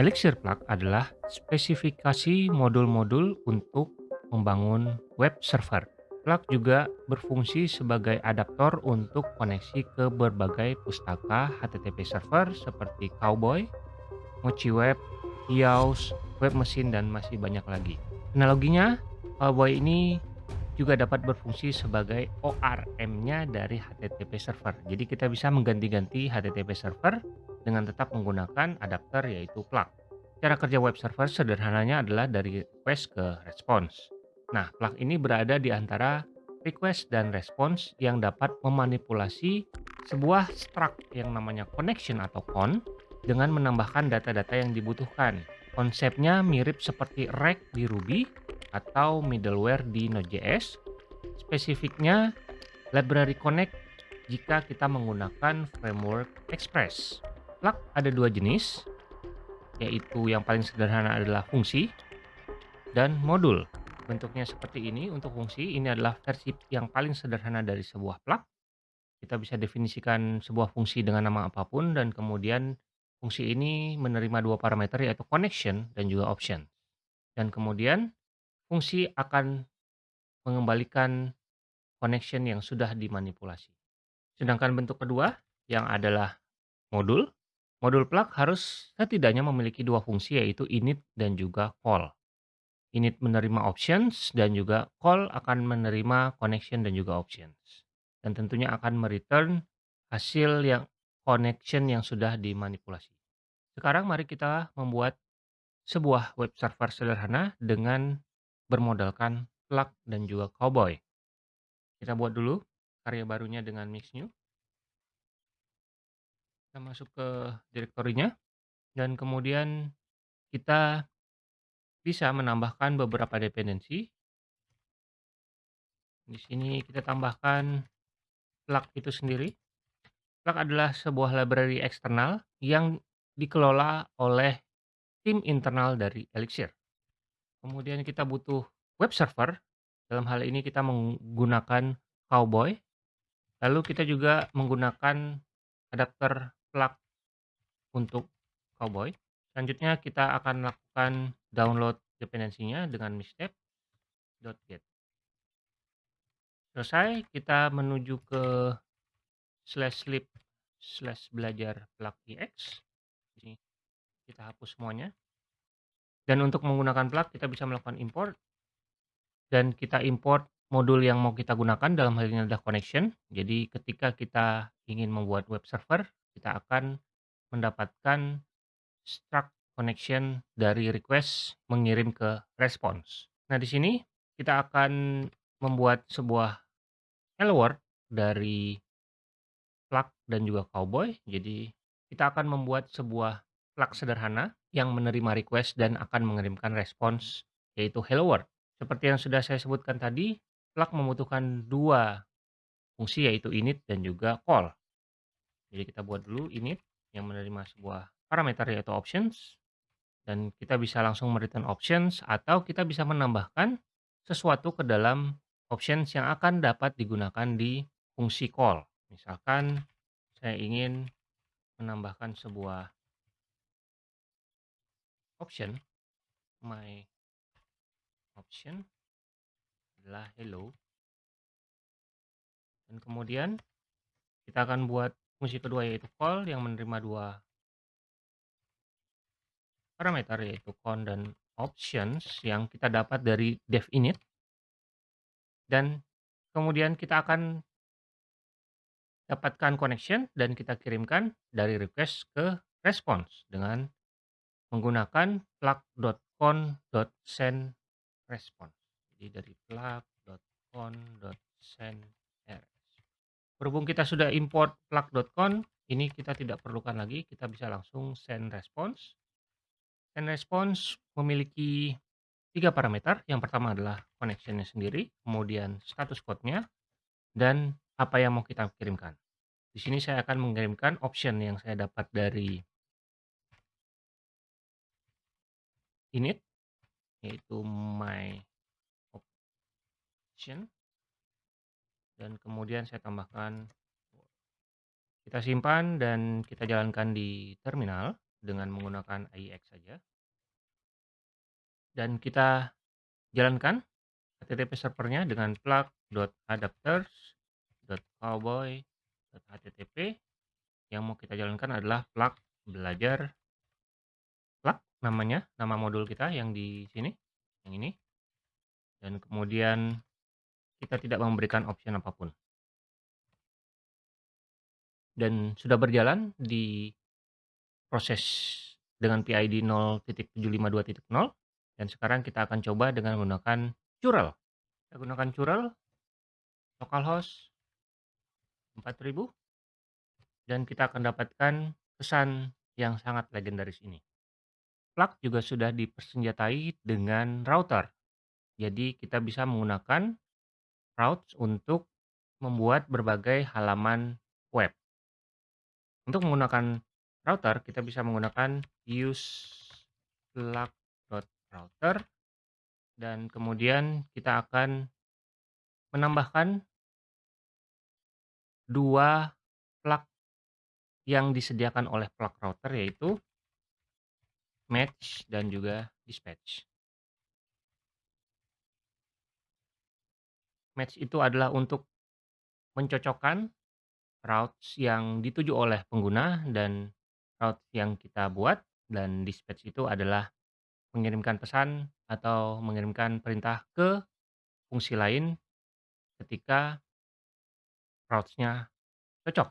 Elixir Plug adalah spesifikasi modul-modul untuk membangun web server. Plug juga berfungsi sebagai adaptor untuk koneksi ke berbagai pustaka HTTP server seperti Cowboy, MochiWeb, Yaws, Web Machine, dan masih banyak lagi. Analoginya, Cowboy ini juga dapat berfungsi sebagai ORM-nya dari HTTP server. Jadi kita bisa mengganti-ganti HTTP server dengan tetap menggunakan adapter yaitu plug. Cara kerja web server sederhananya adalah dari request ke response. Nah, plug ini berada di antara request dan response yang dapat memanipulasi sebuah struct yang namanya connection atau con dengan menambahkan data-data yang dibutuhkan. Konsepnya mirip seperti rect di Ruby atau middleware di Node.js. Spesifiknya library connect jika kita menggunakan framework Express. Plug ada dua jenis, yaitu yang paling sederhana adalah fungsi dan modul. Bentuknya seperti ini untuk fungsi, ini adalah versi yang paling sederhana dari sebuah plug. Kita bisa definisikan sebuah fungsi dengan nama apa pun dan kemudian fungsi ini menerima dua parameter yaitu connection dan juga option. Dan kemudian fungsi akan mengembalikan connection yang sudah dimanipulasi. Sedangkan bentuk kedua yang adalah modul, modul plug harus setidaknya memiliki dua fungsi yaitu init dan juga call. Init menerima options dan juga call akan menerima connection dan juga options. Dan tentunya akan mereturn hasil yang connection yang sudah dimanipulasi. Sekarang mari kita membuat sebuah web server sederhana dengan bermodalkan plug dan juga cowboy. Kita buat dulu karya barunya dengan mix new. Kita masuk ke direktorinya dan kemudian kita bisa menambahkan beberapa dependensi. Di sini kita tambahkan plug itu sendiri. Plug adalah sebuah library eksternal yang dikelola oleh tim internal dari Elixir. Kemudian kita butuh web server, dalam hal ini kita menggunakan Cowboy. Lalu kita juga menggunakan adapter plug untuk Cowboy. Selanjutnya kita akan lakukan download dependensinya dengan misstep.get. Selesai, kita menuju ke slash lib slash belajar plug ix. Ini kita hapus semuanya. Dan untuk menggunakan plug kita bisa melakukan import dan kita import modul yang mau kita gunakan dalam hal ini adalah connection. Jadi ketika kita ingin membuat web server, kita akan mendapatkan struct connection dari request mengirim ke response. Nah, di sini kita akan membuat sebuah hello world dari plug dan juga cowboy. Jadi kita akan membuat sebuah plug sederhana yang menerima request dan akan mengirimkan response yaitu hello world. Seperti yang sudah saya sebutkan tadi, plug membutuhkan dua fungsi yaitu init dan juga call. Jadi kita buat dulu init yang menerima sebuah parameter yaitu options. Dan kita bisa langsung mereturn options atau kita bisa menambahkan sesuatu ke dalam options yang akan dapat digunakan di fungsi call. Misalkan saya ingin menambahkan sebuah option. My option adalah hello. Dan kemudian kita akan buat fungsi kedua yaitu call yang menerima dua parameter yaitu count dan options yang kita dapat dari dev init dan kemudian kita akan dapatkan connection dan kita kirimkan dari request ke response dengan menggunakan plug.con.send response. Jadi dari plug.con.send Berhubung kita sudah import plug.con, ini kita tidak perlukan lagi, kita bisa langsung send response. Send response memiliki tiga parameter. Yang pertama adalah connectionnya sendiri, kemudian status code-nya, dan apa yang mau kita kirimkan. Di sini saya akan mengirimkan option yang saya dapat dari init, yaitu my option dan kemudian saya tambahkan kita simpan dan kita jalankan di terminal dengan menggunakan AIX saja. Dan kita jalankan HTTP servernya dengan plug.adapters.cowboy.http. Yang mau kita jalankan adalah plug belajar plug namanya, nama modul kita yang di sini, yang ini. Dan kemudian kita tidak memberikan option apa pun. Dan sudah berjalan di proses dengan PID 0.752.0 dan sekarang kita akan coba dengan menggunakan curl. Kita gunakan curl localhost 4000 dan kita akan dapatkan pesan yang sangat legendaris ini. Plug juga sudah dipersenjatai dengan router. Jadi kita bisa menggunakan routes untuk membuat berbagai halaman web. Untuk menggunakan router, kita bisa menggunakan use plug.router dan kemudian kita akan menambahkan dua plug yang disediakan oleh plug router yaitu match dan juga dispatch. Match itu adalah untuk mencocokkan routes yang dituju oleh pengguna dan routes yang kita buat dan dispatch itu adalah mengirimkan pesan atau mengirimkan perintah ke fungsi lain ketika routes-nya cocok.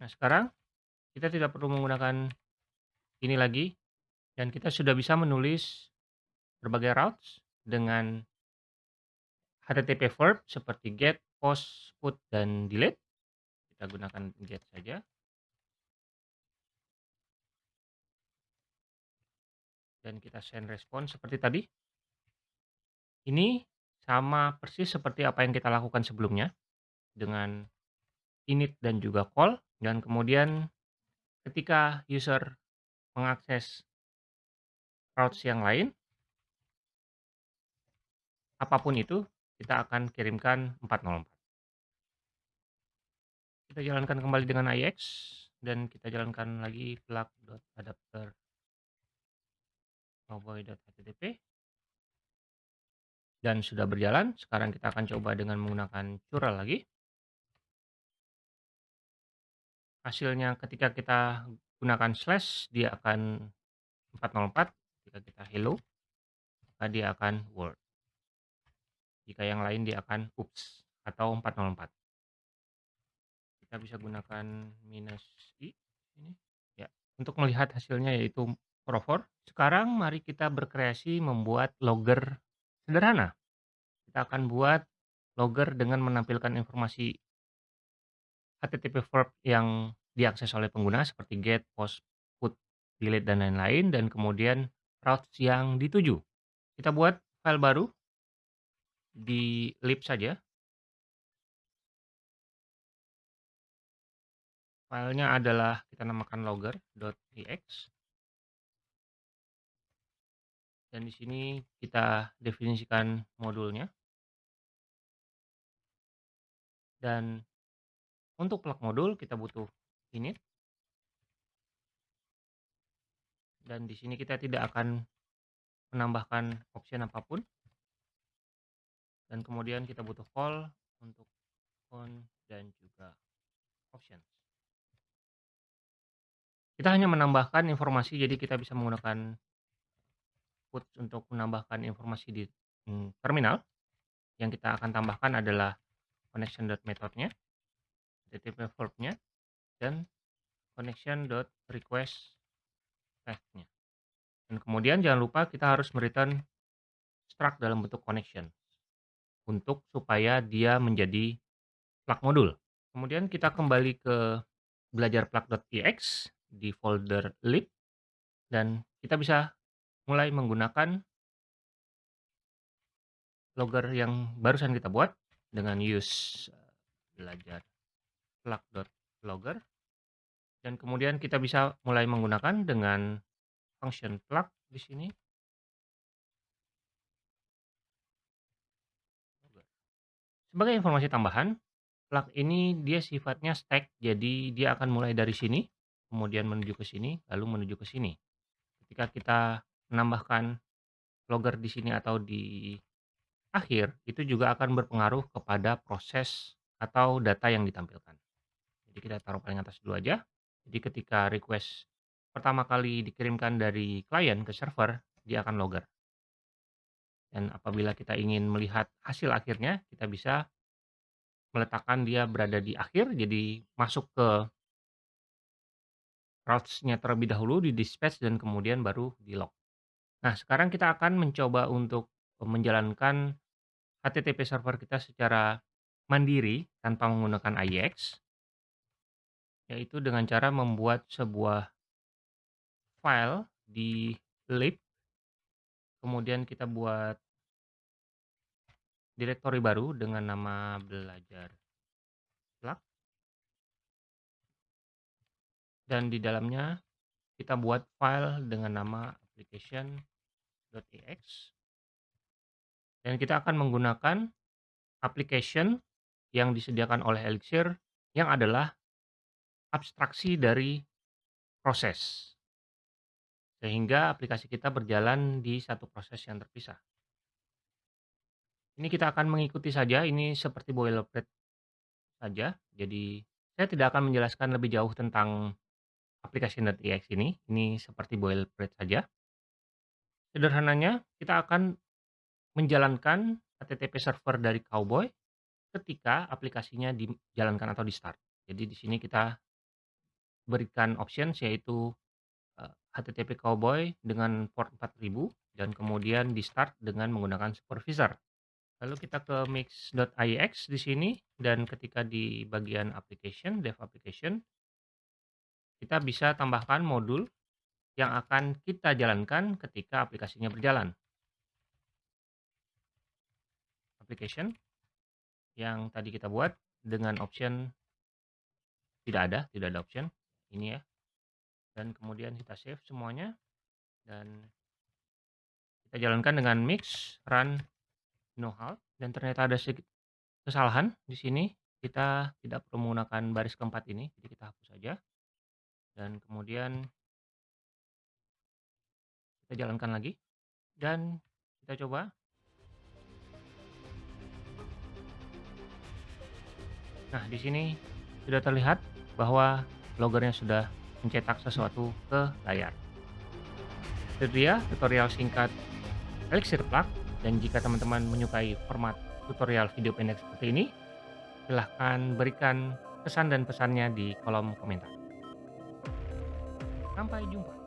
Nah, sekarang kita tidak perlu menggunakan ini lagi dan kita sudah bisa menulis berbagai routes dengan HTTP verb seperti get, post, put, dan delete kita gunakan get saja. Dan kita send respon seperti tadi. Ini sama persis seperti apa yang kita lakukan sebelumnya dengan init dan juga call dan kemudian ketika user mengakses routes yang lain apa pun itu kita akan kirimkan 404. Kita jalankan kembali dengan IX dan kita jalankan lagi plug.adapter cowboy.http dan sudah berjalan. Sekarang kita akan coba dengan menggunakan curl lagi. Hasilnya ketika kita gunakan slash dia akan 404 jika kita hello maka dia akan word. Jika yang lain dia akan oops atau 404 kita bisa gunakan minus i ini. Ya untuk melihat hasilnya yaitu profor sekarang mari kita berkreasi membuat logger sederhana. Kita akan buat logger dengan menampilkan informasi HTTP verb yang diakses oleh pengguna seperti get, post, put, delete dan lain-lain dan kemudian routes yang dituju. Kita buat file baru di lib saja Filenya adalah kita namakan logger.tx. Dan di sini kita definisikan modulnya. Dan untuk plug modul kita butuh init. Dan di sini kita tidak akan menambahkan option apa pun. Dan kemudian kita butuh call untuk on dan juga options. Kita hanya menambahkan informasi, jadi kita bisa menggunakan put untuk menambahkan informasi di hmm, terminal. Yang kita akan tambahkan adalah connection.methodnya, HTTP verb-nya, dan connection.request path-nya. Dan kemudian jangan lupa kita harus return struct dalam bentuk connection untuk supaya dia menjadi plug modul. Kemudian kita kembali ke belajar plug.tx di folder lib dan kita bisa mulai menggunakan logger yang barusan kita buat dengan use eh, belajar plug.logger dan kemudian kita bisa mulai menggunakan dengan function plug di sini sebagai informasi tambahan plug ini dia sifatnya stack jadi dia akan mulai dari sini kemudian menuju ke sini, lalu menuju ke sini. Jika kita menambahkan logger di sini atau di akhir, itu juga akan berpengaruh kepada proses atau data yang ditampilkan. Jadi kita taruh paling atas dulu aja. Jadi ketika request pertama kali dikirimkan dari klien ke server, dia akan logger. Dan apabila kita ingin melihat hasil akhirnya, kita bisa meletakkan dia berada di akhir, jadi masuk ke routes-nya terlebih dahulu, di-dispatch dan kemudian baru di-log. Nah, sekarang kita akan mencoba untuk menjalankan HTTP server kita secara mandiri tanpa menggunakan IEX, yaitu dengan cara membuat sebuah file di lib, kemudian kita buat direktori baru dengan nama belajar plug. Dan di dalamnya kita buat file dengan nama application.ex. Dan kita akan menggunakan application yang disediakan oleh Elixir yang adalah abstraksi dari proses. Sehingga aplikasi kita berjalan di satu proses yang terpisah. Ini kita akan mengikuti saja, ini seperti boilerplate saja. Jadi saya tidak akan menjelaskan lebih jauh tentang application.ex ini, ini seperti boilerplate saja. Sederhananya, kita akan menjalankan HTTP server dari Cowboy ketika aplikasinya dijalankan atau di-start. Jadi di sini kita berikan options yaitu HTTP Cowboy dengan port 4000 dan kemudian di-start dengan menggunakan supervisor. Lalu kita ke mix.iex di sini dan ketika di bagian application, dev application, kita bisa tambahkan modul yang akan kita jalankan ketika aplikasinya berjalan. Application yang tadi kita buat dengan option tidak ada, tidak ada option ini ya. Dan kemudian kita save semuanya dan kita jalankan dengan mix run no halt dan ternyata ada kesalahan di sini. Kita tidak perlu menggunakan baris keempat ini, jadi kita hapus saja. Dan kemudian kita jalankan lagi dan kita coba. Nah, di sini sudah terlihat bahwa loggernya sudah mencetak sesuatu ke layar. Itu dia tutorial singkat Elixir Plug dan jika teman-teman menyukai format tutorial video pendek seperti ini, silahkan berikan pesan dan pesannya di kolom komentar. Sampai jumpa.